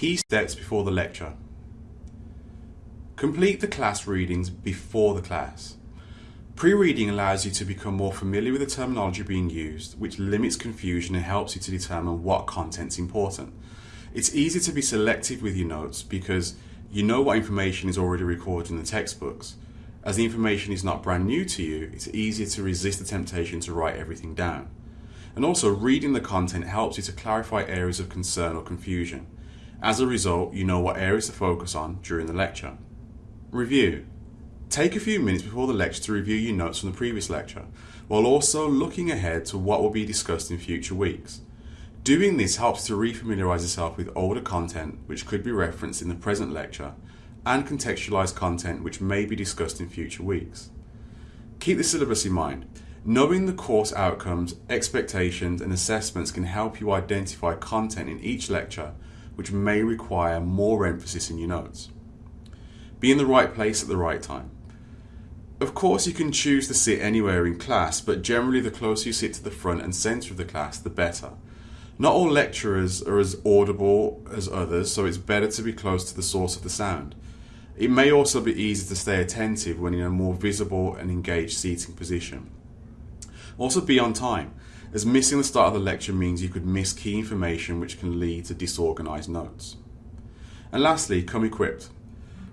Key steps before the lecture. Complete the class readings before the class. Pre-reading allows you to become more familiar with the terminology being used, which limits confusion and helps you to determine what content's important. It's easy to be selective with your notes because you know what information is already recorded in the textbooks. As the information is not brand new to you, it's easier to resist the temptation to write everything down. And also, reading the content helps you to clarify areas of concern or confusion. As a result, you know what areas to focus on during the lecture. Review. Take a few minutes before the lecture to review your notes from the previous lecture, while also looking ahead to what will be discussed in future weeks. Doing this helps to refamiliarize yourself with older content which could be referenced in the present lecture and contextualize content which may be discussed in future weeks. Keep the syllabus in mind. Knowing the course outcomes, expectations and assessments can help you identify content in each lecture which may require more emphasis in your notes. Be in the right place at the right time. Of course you can choose to sit anywhere in class, but generally the closer you sit to the front and centre of the class, the better. Not all lecturers are as audible as others, so it's better to be close to the source of the sound. It may also be easier to stay attentive when in a more visible and engaged seating position. Also be on time, as missing the start of the lecture means you could miss key information which can lead to disorganised notes. And lastly, come equipped.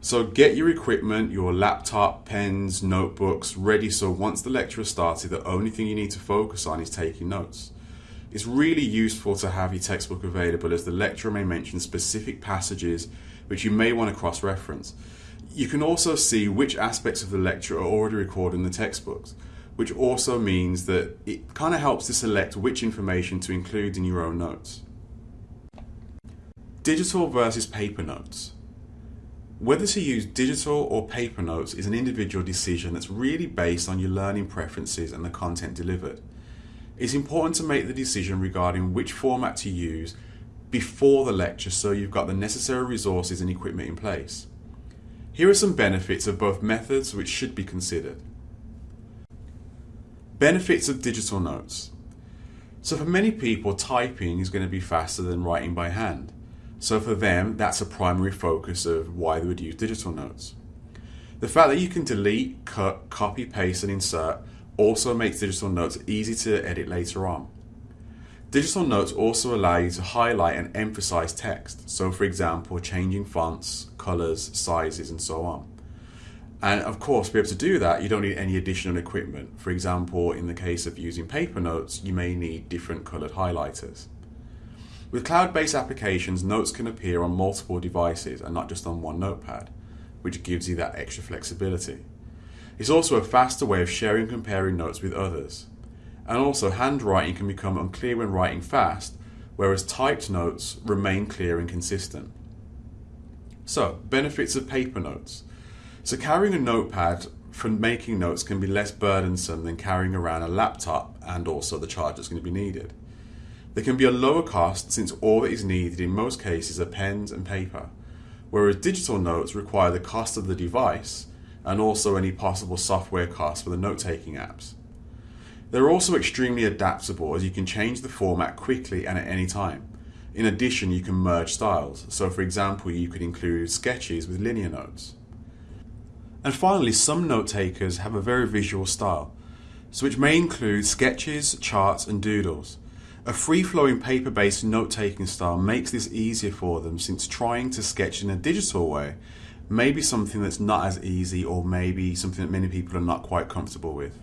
So get your equipment, your laptop, pens, notebooks ready so once the lecture has started the only thing you need to focus on is taking notes. It's really useful to have your textbook available as the lecturer may mention specific passages which you may want to cross-reference. You can also see which aspects of the lecture are already recorded in the textbooks, which also means that it kind of helps to select which information to include in your own notes. Digital versus paper notes. Whether to use digital or paper notes is an individual decision that's really based on your learning preferences and the content delivered. It's important to make the decision regarding which format to use before the lecture so you've got the necessary resources and equipment in place. Here are some benefits of both methods which should be considered. Benefits of digital notes. So for many people typing is going to be faster than writing by hand. So for them that's a primary focus of why they would use digital notes. The fact that you can delete, cut, copy, paste and insert also makes digital notes easy to edit later on. Digital notes also allow you to highlight and emphasize text, so for example changing fonts, colors, sizes and so on. And of course to be able to do that you don't need any additional equipment. For example in the case of using paper notes you may need different colored highlighters. With cloud-based applications notes can appear on multiple devices and not just on one notepad, which gives you that extra flexibility. It's also a faster way of sharing and comparing notes with others. And also handwriting can become unclear when writing fast, whereas typed notes remain clear and consistent. So, benefits of paper notes. So carrying a notepad for making notes can be less burdensome than carrying around a laptop and also the charge that's going to be needed. There can be a lower cost since all that is needed in most cases are pens and paper, whereas digital notes require the cost of the device and also any possible software costs for the note-taking apps. They're also extremely adaptable as you can change the format quickly and at any time. In addition, you can merge styles. So for example, you could include sketches with linear notes. And finally, some note takers have a very visual style, so which may include sketches, charts and doodles. A free-flowing paper-based note-taking style makes this easier for them since trying to sketch in a digital way may be something that's not as easy or maybe something that many people are not quite comfortable with.